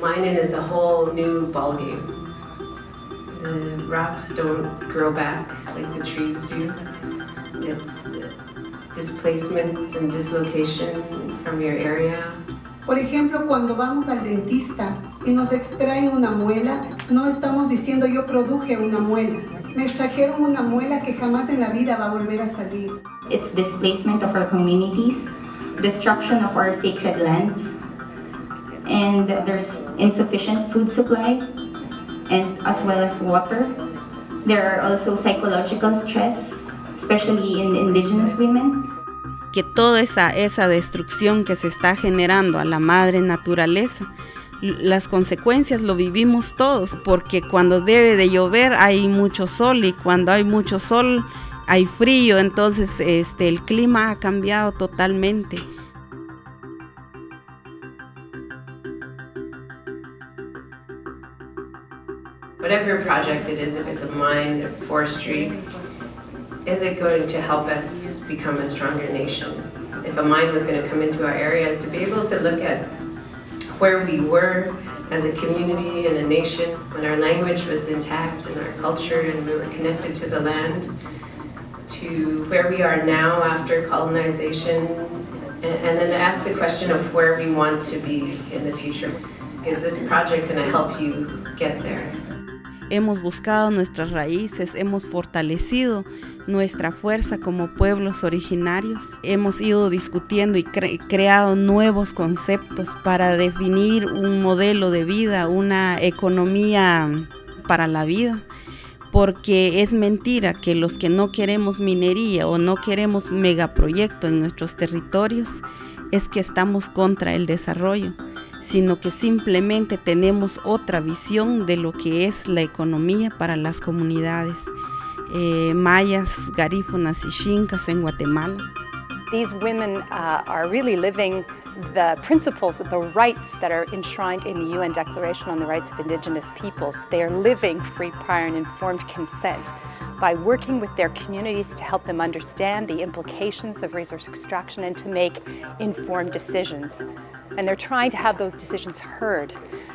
Mining is a whole new ballgame. The rocks don't grow back like the trees do. It's displacement and dislocation from your area. Por ejemplo, cuando vamos al dentista y nos extraen una muela, no estamos diciendo yo produje una muela. Me extrajeron una muela que jamás en la vida va a volver a salir. It's displacement of our communities, destruction of our sacred lands, and there's insufficient food supply, and as well as water. There are also psychological stress, especially in indigenous women. Que toda esa, esa destrucción que se está generando a la madre naturaleza, las consecuencias lo vivimos todos, porque cuando debe de llover hay mucho sol y cuando hay mucho sol hay frío, entonces este, el clima ha cambiado totalmente. Whatever project it is, if it's a mine, a forestry, is it going to help us become a stronger nation? If a mine was going to come into our area, to be able to look at where we were as a community and a nation, when our language was intact and our culture and we were connected to the land, to where we are now after colonization, and, then to ask the question of where we want to be in the future. Is this project going to help you get there? Hemos buscado nuestras raíces, hemos fortalecido nuestra fuerza como pueblos originarios, hemos ido discutiendo y creado nuevos conceptos para definir un modelo de vida, una economía para la vida. Porque es mentira que los que no queremos minería o no queremos megaproyecto en nuestros territorios es que estamos contra el desarrollo sino que simplemente tenemos otra visión de lo que es la economía para las comunidades eh, mayas, garífonas y chincas en Guatemala. These women uh, are really living the principles of the rights that are enshrined in the UN Declaration on the Rights of Indigenous Peoples. They are living free, prior and informed consent by working with their communities to help them understand the implications of resource extraction and to make informed decisions. And they're trying to have those decisions heard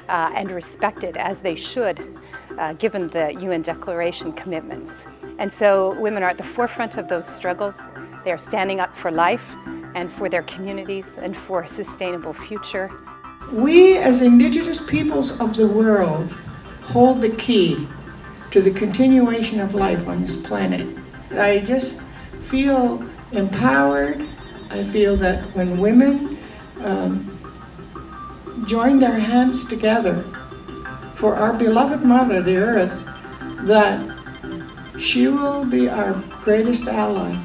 uh, and respected as they should, uh, given the UN Declaration commitments. And so women are at the forefront of those struggles. They are standing up for life and for their communities and for a sustainable future. We as indigenous peoples of the world hold the key to the continuation of life on this planet. I just feel empowered. I feel that when women um, join their hands together for our beloved mother, the earth, that she will be our greatest ally.